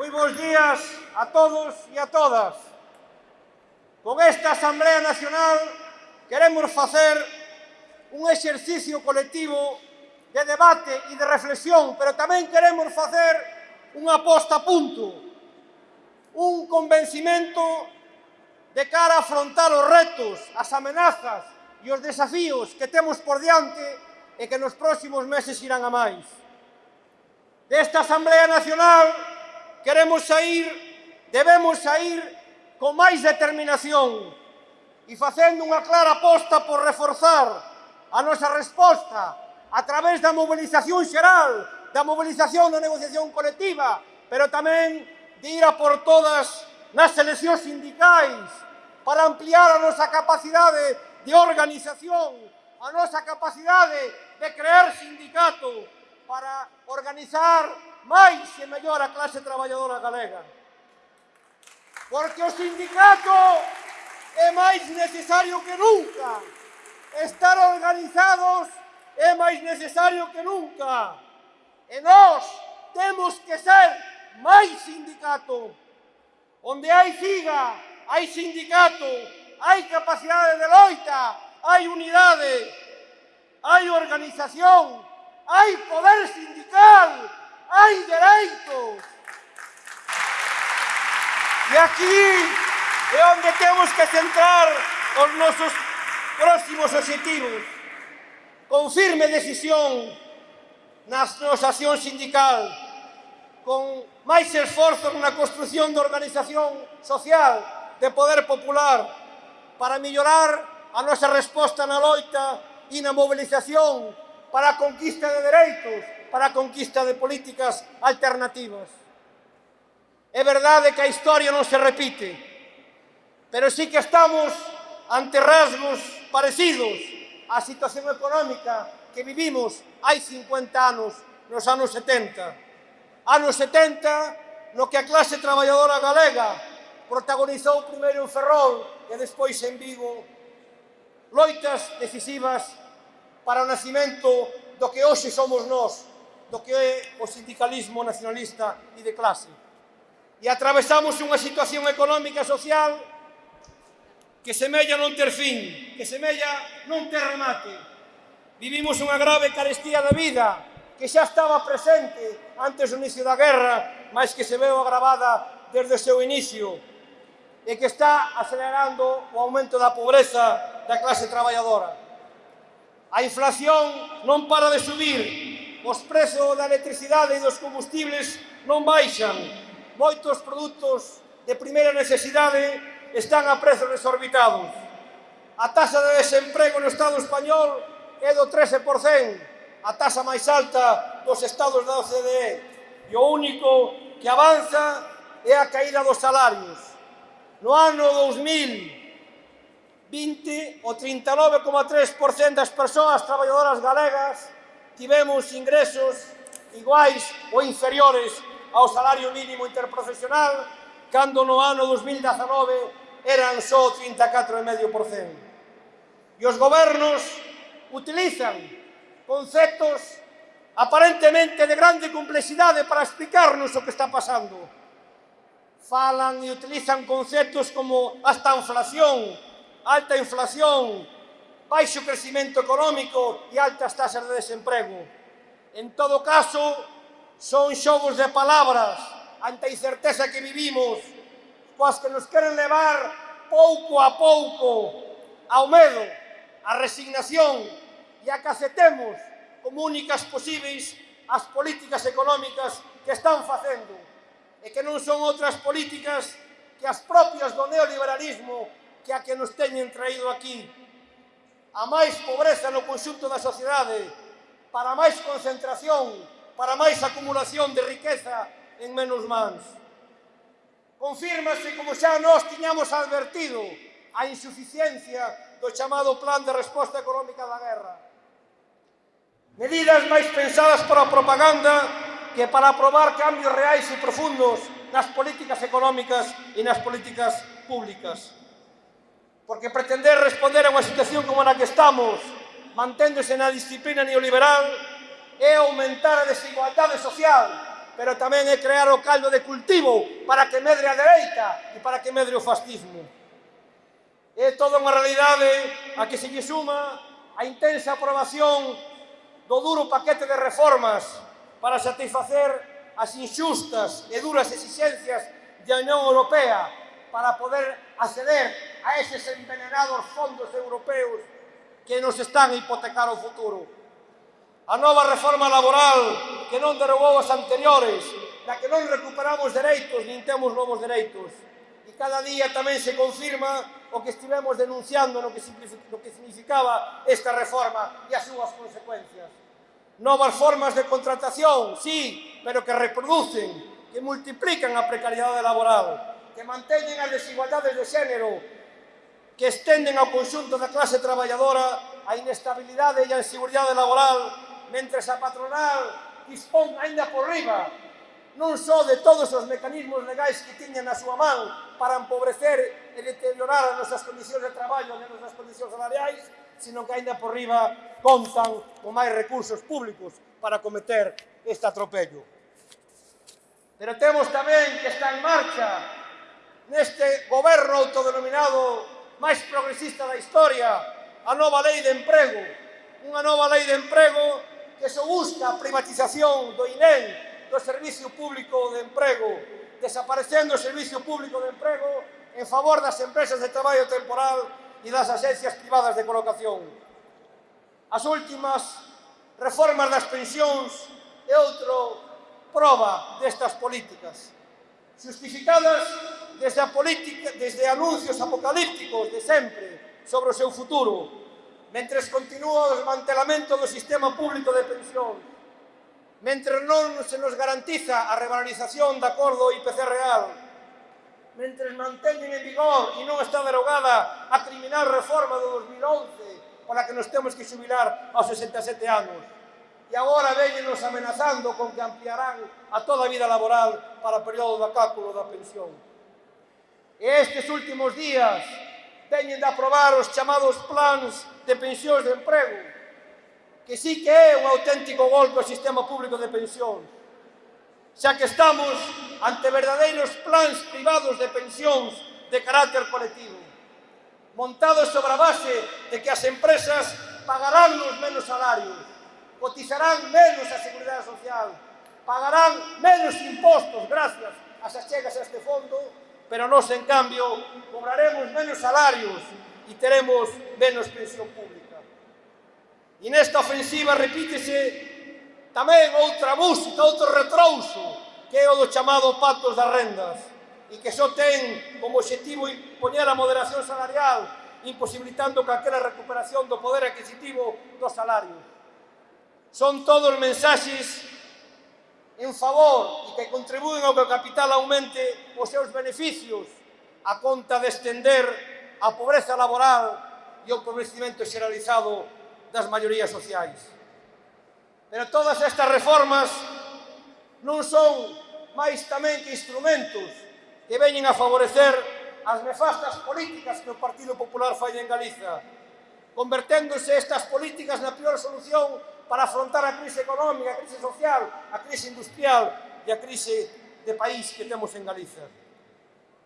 Moi bons días a todos e a todas. Con esta Asamblea Nacional queremos facer un exercicio colectivo de debate e de reflexión, pero tamén queremos facer unha posta a punto, un convencimento de cara a afrontar os retos, as amenazas e os desafíos que temos por diante e que nos próximos meses irán a máis. Desta Asamblea Nacional Queremos sair, debemos sair con máis determinación e facendo unha clara aposta por reforzar a nosa resposta a través da mobilización xeral, da mobilización da negociación colectiva, pero tamén de ir a por todas nas seleccións sindicais para ampliar a nosa capacidade de organización, a nosa capacidade de crear sindicato, para organizar máis e mellor a clase traballadora galega. Porque o sindicato é máis necesario que nunca. Estar organizados é máis necesario que nunca. E nós temos que ser máis sindicato. Onde hai siga, hai sindicato, hai capacidade de loita, hai unidade, hai organización, hai poder sindical, hai dereitos. E aquí é onde temos que centrar os nosos próximos objetivos. Con firme decisión na asociación sindical, con máis esforzo na construción de organización social, de poder popular, para mellorar a nosa resposta na loita e na mobilización para a conquista de dereitos, para a conquista de políticas alternativas. É verdade que a historia non se repite, pero sí que estamos ante rasgos parecidos á situación económica que vivimos hai 50 anos, nos anos 70. Anos 70, no que a clase traballadora galega protagonizou primeiro en Ferrol e despois en Vigo loitas decisivas para o nacimento do que hoxe somos nós, do que é o sindicalismo nacionalista e de clase. E atravesamos unha situación económica e social que semella non ter fin, que semella non ter remate. Vivimos unha grave carestía de vida que xa estaba presente antes do inicio da guerra, mas que se veu agravada desde o seu inicio e que está acelerando o aumento da pobreza da clase traballadora. A inflación non para de subir, os prezos da electricidade e dos combustibles non baixan, moitos produtos de primeira necesidade están a prezos desorbitados. A taxa de desemprego no Estado español é do 13%, a taxa máis alta dos estados da OCDE, e o único que avanza é a caída dos salarios. No ano 2000, 20 o 39,3% das persoas traballadoras galegas tivemos ingresos iguais ou inferiores ao salario mínimo interprofesional cando no ano 2019 eran só 34,5%. E os gobernos utilizan conceptos aparentemente de grande complexidade para explicarnos o que está pasando. Falan e utilizan conceptos como hasta inflación, alta inflación, baixo crecimento económico e altas tasas de desemprego. En todo caso, son xogos de palabras ante a incerteza que vivimos, coas que nos queren levar pouco a pouco ao medo, á resignación e a que aceptemos como únicas posíveis as políticas económicas que están facendo e que non son outras políticas que as propias do neoliberalismo que a que nos teñen traído aquí a máis pobreza no conxunto da sociedade, para máis concentración, para máis acumulación de riqueza en menos mans. Confírmase, como xa nós tiñamos advertido, a insuficiencia do chamado Plan de Resposta Económica da Guerra. Medidas máis pensadas para a propaganda que para aprobar cambios reais e profundos nas políticas económicas e nas políticas públicas porque pretender responder a unha situación como na que estamos, manténdose na disciplina neoliberal, é aumentar a desigualdade social, pero tamén é crear o caldo de cultivo para que medre a dereita e para que medre o fascismo. É toda unha realidade a que se lle suma a intensa aprobación do duro paquete de reformas para satisfacer as injustas e duras exigencias da Unión Europea para poder acceder a eses envenenados fondos europeos que nos están a hipotecar o futuro. A nova reforma laboral que non derogou as anteriores, na que non recuperamos dereitos nin temos novos dereitos. E cada día tamén se confirma o que estivemos denunciando no que, no que significaba esta reforma e as súas consecuencias. Novas formas de contratación, sí, pero que reproducen, que multiplican a precariedade laboral, que manteñen as desigualdades de xénero, que estenden ao conxunto da clase traballadora a inestabilidade e a inseguridade laboral, mentres a patronal dispón aínda por riba non só de todos os mecanismos legais que tiñan na súa man para empobrecer e deteriorar as nosas condicións de traballo e as nosas condicións salariais, sino que aínda por riba contan con máis recursos públicos para cometer este atropello. Pero temos tamén que está en marcha neste goberno autodenominado máis progresista da historia, a nova lei de emprego, unha nova lei de emprego que se busca a privatización do INEM, do Servicio Público de Emprego, desaparecendo o Servicio Público de Emprego en favor das empresas de traballo temporal e das agencias privadas de colocación. As últimas reformas das pensións é outro prova destas políticas, justificadas desde a política, desde anuncios apocalípticos de sempre sobre o seu futuro, mentres continúa o desmantelamento do sistema público de pensión, mentre non se nos garantiza a revalorización de acordo IPC real, mentre manteñen en vigor e non está derogada a criminal reforma do 2011 pola que nos temos que xubilar aos 67 anos. E agora veñenos amenazando con que ampliarán a toda a vida laboral para o período do cálculo da pensión. E estes últimos días teñen de aprobar os chamados plans de pensións de emprego, que sí que é un auténtico golpe ao sistema público de pensións, xa que estamos ante verdadeiros plans privados de pensións de carácter colectivo, montados sobre a base de que as empresas pagarán os menos salarios, cotizarán menos a Seguridade Social, pagarán menos impostos gracias ás achegas a este fondo pero nós, en cambio, cobraremos menos salarios e teremos menos pensión pública. E nesta ofensiva repítese tamén outra música, outro retrouso, que é o do chamado pactos das rendas, e que só ten como objetivo poñer a moderación salarial, imposibilitando calquera recuperación do poder adquisitivo dos salarios. Son todos mensaxes en favor e que contribúen ao que o capital aumente os seus beneficios a conta de estender a pobreza laboral e o empobrecimento xeralizado das maiorías sociais. Pero todas estas reformas non son máis tamén que instrumentos que veñen a favorecer as nefastas políticas que o Partido Popular fai en Galiza, converténdose estas políticas na pior solución para afrontar a crise económica, a crise social, a crise industrial e a crise de país que temos en Galicia.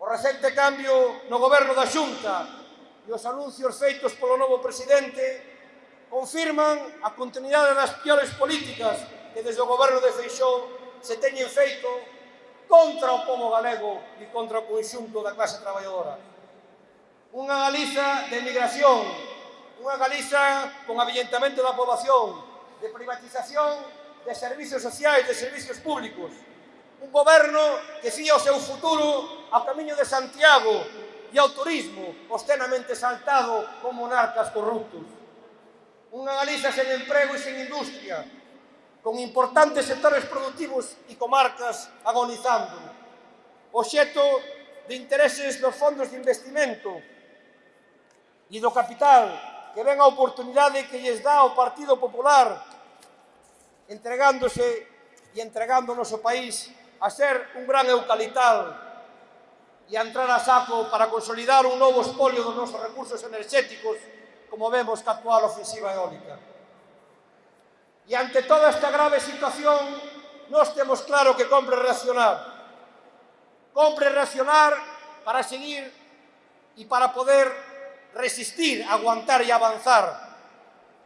O recente cambio no goberno da Xunta e os anuncios feitos polo novo presidente confirman a continuidade das piores políticas que desde o goberno de Feixó se teñen feito contra o povo galego e contra o conxunto da clase traballadora. Unha Galiza de emigración, unha Galiza con avillentamento da poboación, de privatización de servicios sociais, de servicios públicos. Un goberno que fía o seu futuro ao camiño de Santiago e ao turismo, obscenamente saltado con monarcas corruptos. Unha Galiza sen emprego e sen industria, con importantes sectores productivos e comarcas agonizando. Oxeto de intereses dos fondos de investimento e do capital que ven a oportunidade que lles dá o Partido Popular entregándose e entregando o noso país a ser un gran eucalital e a entrar a saco para consolidar un novo espolio dos nosos recursos enerxéticos como vemos que actual ofensiva eólica. E ante toda esta grave situación nós temos claro que compre reaccionar. Compre reaccionar para seguir e para poder resistir, aguantar e avanzar,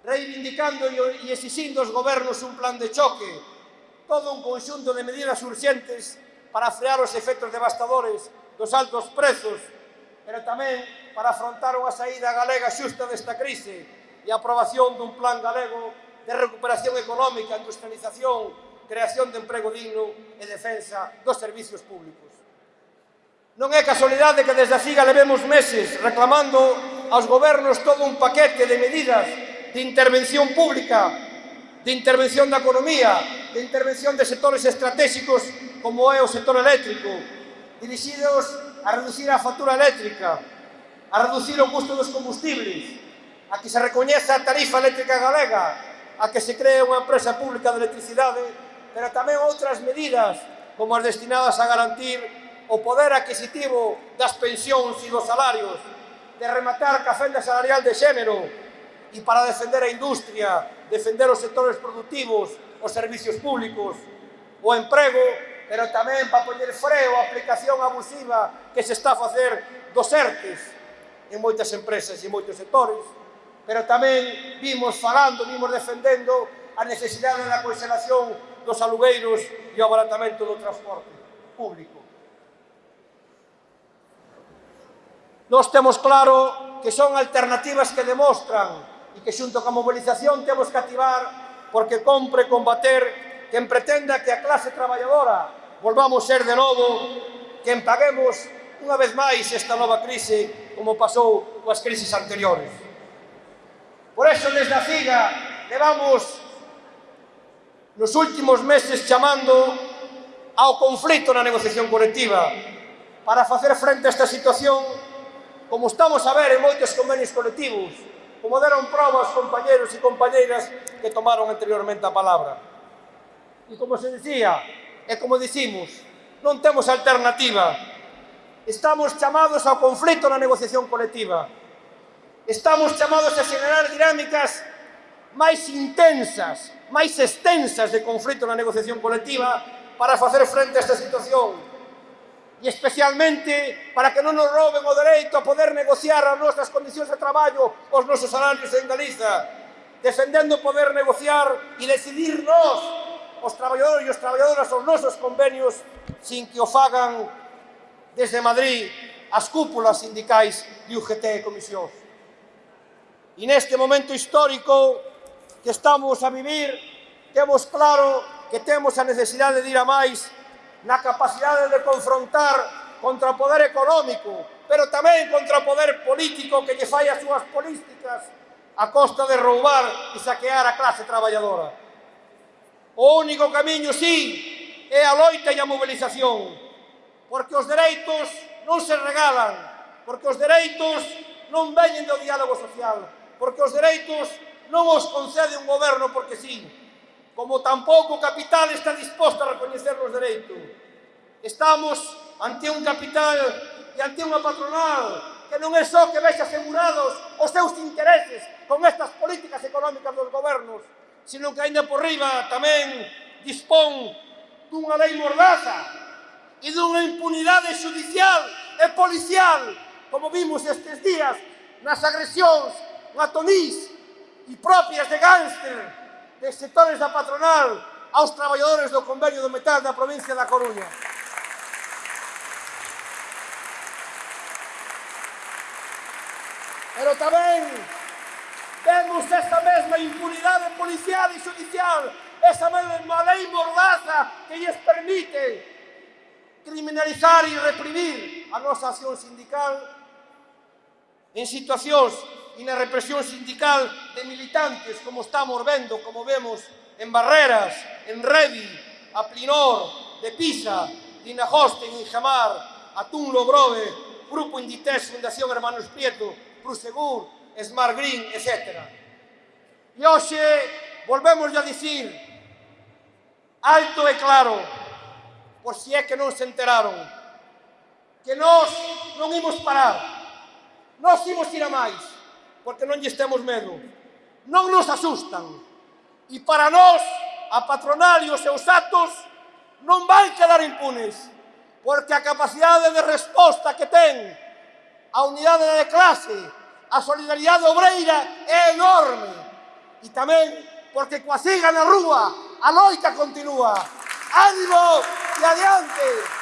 reivindicando e exixindo aos gobernos un plan de choque, todo un conxunto de medidas urxentes para frear os efectos devastadores dos altos prezos, pero tamén para afrontar unha saída galega xusta desta crise e a aprobación dun plan galego de recuperación económica, industrialización, creación de emprego digno e defensa dos servicios públicos. Non é casualidade que desde a siga levemos meses reclamando aos gobernos todo un paquete de medidas de intervención pública, de intervención da economía, de intervención de sectores estratégicos como é o sector eléctrico, dirixidos a reducir a factura eléctrica, a reducir o custo dos combustibles, a que se recoñeza a tarifa eléctrica galega, a que se cree unha empresa pública de electricidade, pero tamén outras medidas como as destinadas a garantir o poder adquisitivo das pensións e dos salarios de rematar ca fenda salarial de xénero e para defender a industria, defender os sectores productivos, os servicios públicos, o emprego, pero tamén para poñer freo a aplicación abusiva que se está a facer dos ERTES en moitas empresas e moitos sectores, pero tamén vimos falando, vimos defendendo a necesidade da conservación dos alugueiros e o abaratamento do transporte público. Nós temos claro que son alternativas que demostran e que xunto ca mobilización temos que activar porque compre combater quen pretenda que a clase traballadora volvamos ser de novo quen paguemos unha vez máis esta nova crise como pasou coas crises anteriores. Por eso desde a CIGA levamos nos últimos meses chamando ao conflito na negociación colectiva para facer frente a esta situación como estamos a ver en moitos convenios colectivos, como deron prova os compañeros e compañeiras que tomaron anteriormente a palabra. E como se dicía, e como dicimos, non temos alternativa. Estamos chamados ao conflito na negociación colectiva. Estamos chamados a generar dinámicas máis intensas, máis extensas de conflito na negociación colectiva para facer frente a esta situación e especialmente para que non nos roben o dereito a poder negociar as nosas condicións de traballo, os nosos salarios en Galiza, defendendo poder negociar e decidir nós, os traballadores e os traballadoras, os nosos convenios, sin que o fagan desde Madrid as cúpulas sindicais de UGT e comisións. E neste momento histórico que estamos a vivir, temos claro que temos a necesidade de ir a máis na capacidade de confrontar contra o poder económico, pero tamén contra o poder político que lle fai as súas políticas a costa de roubar e saquear a clase traballadora. O único camiño, sí, é a loita e a mobilización, porque os dereitos non se regalan, porque os dereitos non veñen do diálogo social, porque os dereitos non os concede un goberno porque sí, como tampouco o capital está disposto a recoñecer os dereitos. Estamos ante un capital e ante unha patronal que non é só que vexe asegurados os seus intereses con estas políticas económicas dos gobernos, sino que ainda por riba tamén dispón dunha lei mordaza e dunha impunidade judicial e policial, como vimos estes días nas agresións na Tonís e propias de gánster de sectores da patronal aos traballadores do Convenio do Metal da provincia da Coruña. Pero tamén vemos esa mesma impunidade policial e judicial, esa mesma lei mordaza que lles permite criminalizar e reprimir a nosa acción sindical en situacións na represión sindical de militantes, como estamos vendo, como vemos en Barreras, en Revi, a Plinor, de Pisa, Dinajosten, en a Atún Lobrove, Grupo Inditex, Fundación Hermanos Prieto, Prosegur, Smart Green, etc. E hoxe volvemos a dicir alto e claro, por si é que non se enteraron, que nós non imos parar, nós imos ir a máis, porque non lles temos medo. Non nos asustan. E para nós, a patronal e os seus actos non van quedar impunes, porque a capacidade de resposta que ten a unidade de clase, a solidaridade obreira é enorme. E tamén porque coa siga na rúa, a loita continúa. Ánimo e adiante!